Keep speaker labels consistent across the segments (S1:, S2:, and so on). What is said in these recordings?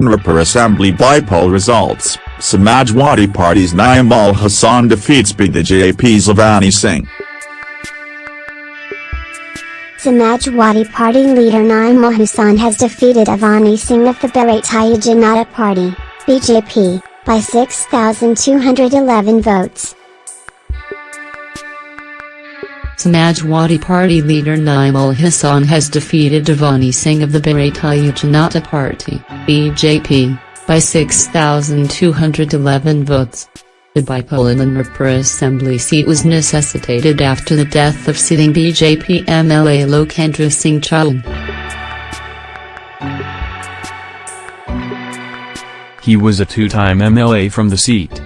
S1: Nurpur Assembly bypoll results, Samajwadi Party's Naim Ul Hassan defeats BJP's Avani Singh.
S2: Samajwadi Party leader Naim Ul Hassan has defeated Avani Singh of the Bharatiya Janata Party, BJP, by 6,211 votes.
S3: Samajwadi Party leader Naim Ul Hassan has defeated Avani Singh of the Bharatiya Janata Party, BJP, by 6,211 votes. The bypoll in the Nurpur assembly seat was necessitated after the death of sitting BJP MLA Lokendra Singh Chauhan.
S4: He was a two-time MLA from the seat.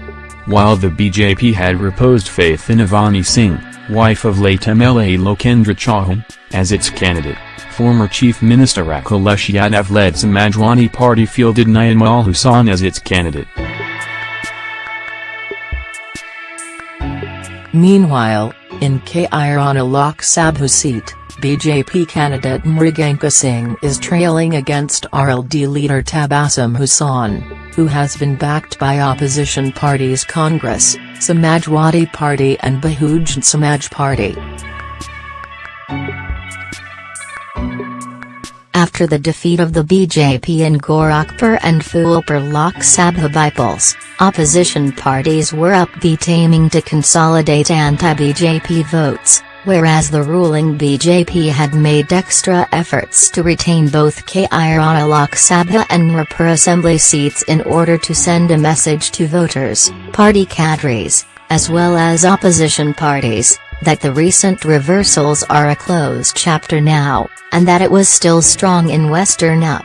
S4: While the BJP had reposed faith in Avani Singh, wife of late MLA Lokendra Chauhan, as its candidate, former Chief Minister Akhilesh Yadav-led Samajwadi Party fielded Naim Ul Hassan as its candidate.
S5: Meanwhile, in Kairana Lok Sabha seat, BJP candidate Mriganka Singh is trailing against RLD leader Tabassum Hussain, who has been backed by opposition parties Congress, Samajwadi Party and Bahujan Samaj Party. After the defeat of the BJP in Gorakhpur and Phulpur Lok Sabha bypolls, opposition parties were upbeat aiming to consolidate anti-BJP votes, whereas the ruling BJP had made extra efforts to retain both Kairana Lok Sabha and Nurpur Assembly seats in order to send a message to voters, party cadres, as well as opposition parties, that the recent reversals are a closed chapter now, and that it was still strong in Western UP.